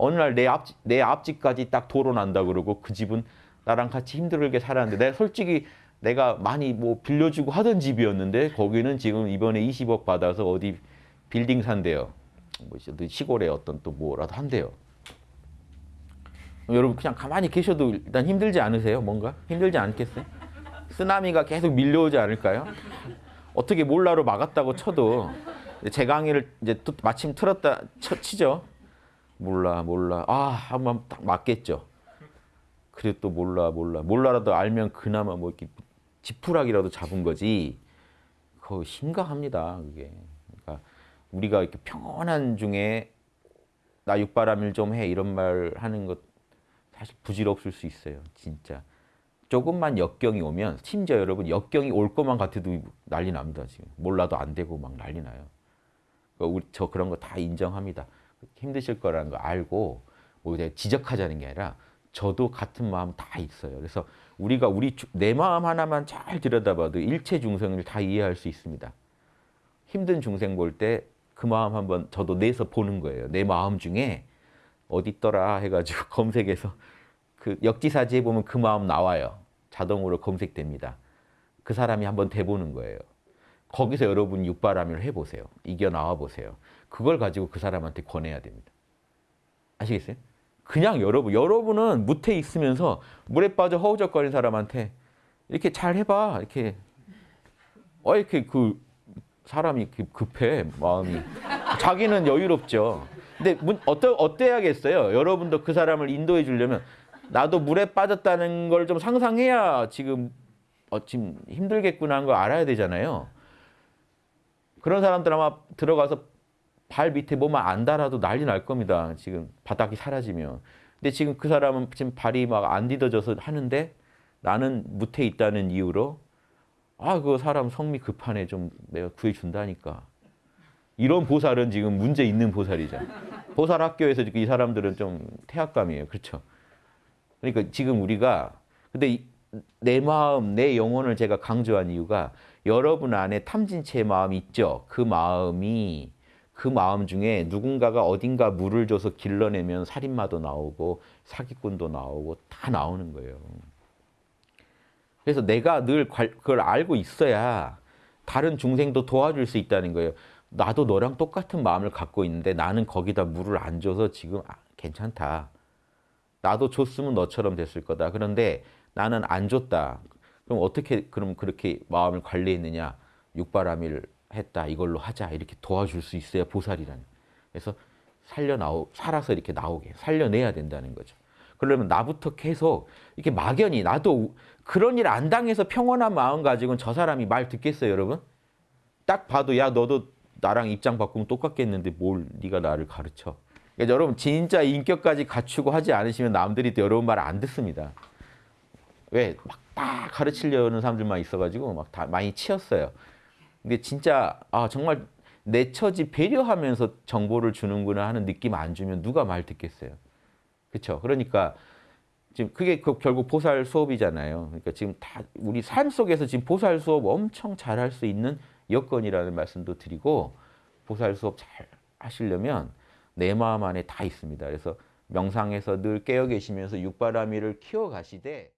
어느 날 내 앞, 내 앞집까지 딱 도로 난다 그러고 그 집은 나랑 같이 힘들게 살았는데 내가 솔직히 내가 많이 뭐 빌려주고 하던 집이었는데 거기는 지금 이번에 20억 받아서 어디 빌딩 산대요. 뭐 이제 시골에 어떤 또 뭐라도 한대요. 여러분 그냥 가만히 계셔도 일단 힘들지 않으세요? 뭔가 힘들지 않겠어요? 쓰나미가 계속 밀려오지 않을까요? 어떻게 몰라로 막았다고 쳐도 제 강의를 이제 또 마침 틀었다 쳐, 치죠. 몰라 몰라 아 한번 딱 맞겠죠. 그래 또 몰라 몰라 몰라라도 알면 그나마 뭐 이렇게 지푸라기라도 잡은 거지. 그거 심각합니다 그게. 그러니까 우리가 이렇게 평온한 중에 나 육바람일 좀 해 이런 말 하는 것 사실 부질없을 수 있어요 진짜. 조금만 역경이 오면 심지어 여러분 역경이 올 것만 같아도 난리 납니다 지금 몰라도 안 되고 막 난리 나요. 그러니까 우리 저 그런 거 다 인정합니다. 힘드실 거라는 거 알고 뭐 지적하자는 게 아니라 저도 같은 마음 다 있어요. 그래서 우리가 우리 내 마음 하나만 잘 들여다봐도 일체 중생을 다 이해할 수 있습니다. 힘든 중생 볼 때 그 마음 한번 저도 내서 보는 거예요. 내 마음 중에 어디 있더라 해가지고 검색해서 그 역지사지에 보면 그 마음 나와요. 자동으로 검색됩니다. 그 사람이 한번 대보는 거예요. 거기서 여러분 육바람을 해보세요. 이겨 나와 보세요. 그걸 가지고 그 사람한테 권해야 됩니다. 아시겠어요? 그냥 여러분, 여러분은 무태 있으면서 물에 빠져 허우적거리는 사람한테 이렇게 잘 해봐. 이렇게 어 이렇게 그 사람이 급해 마음이 자기는 여유롭죠. 근데 어때 어때야겠어요? 여러분도 그 사람을 인도해 주려면 나도 물에 빠졌다는 걸 좀 상상해야 지금 어, 지금 힘들겠구나 하는 걸 알아야 되잖아요. 그런 사람들 아마 들어가서 발 밑에 뭐만 안 달아도 난리 날 겁니다. 지금 바닥이 사라지면. 근데 지금 그 사람은 지금 발이 막 안 디뎌져서 하는데 나는 무태 있다는 이유로 아, 그 사람 성미 급하네. 좀 내가 구해준다니까. 이런 보살은 지금 문제 있는 보살이죠. 보살 학교에서 이 사람들은 좀 태학감이에요. 그렇죠? 그러니까 지금 우리가 근데 내 마음, 내 영혼을 제가 강조한 이유가 여러분 안에 탐진체의 마음이 있죠. 그 마음이 그 마음 중에 누군가가 어딘가 물을 줘서 길러내면 살인마도 나오고 사기꾼도 나오고 다 나오는 거예요. 그래서 내가 늘 그걸 알고 있어야 다른 중생도 도와줄 수 있다는 거예요. 나도 너랑 똑같은 마음을 갖고 있는데 나는 거기다 물을 안 줘서 지금 아, 괜찮다. 나도 줬으면 너처럼 됐을 거다. 그런데 나는 안 줬다. 그럼 어떻게 그럼 그렇게 마음을 관리했느냐? 육바라밀 했다. 이걸로 하자. 이렇게 도와줄 수 있어야 보살이라는. 그래서 살려 나오 살아서 이렇게 나오게 살려내야 된다는 거죠. 그러면 나부터 계속 이렇게 막연히 나도 그런 일 안 당해서 평온한 마음 가지고는 저 사람이 말 듣겠어요, 여러분? 딱 봐도 야 너도 나랑 입장 바꾸면 똑같겠는데 뭘 네가 나를 가르쳐? 그러니까 여러분 진짜 인격까지 갖추고 하지 않으시면 남들이 또 여러분 말 안 듣습니다. 왜? 막딱 가르치려는 사람들만 있어가지고 막 다 많이 치였어요. 근데 진짜 아 정말 내 처지 배려하면서 정보를 주는구나 하는 느낌 안 주면 누가 말 듣겠어요. 그렇죠? 그러니까 지금 그게 그 결국 보살 수업이잖아요. 그러니까 지금 다 우리 삶 속에서 지금 보살 수업 엄청 잘할 수 있는 여건이라는 말씀도 드리고 보살 수업 잘 하시려면 내 마음 안에 다 있습니다. 그래서 명상에서 늘 깨어 계시면서 육바라밀을 키워 가시되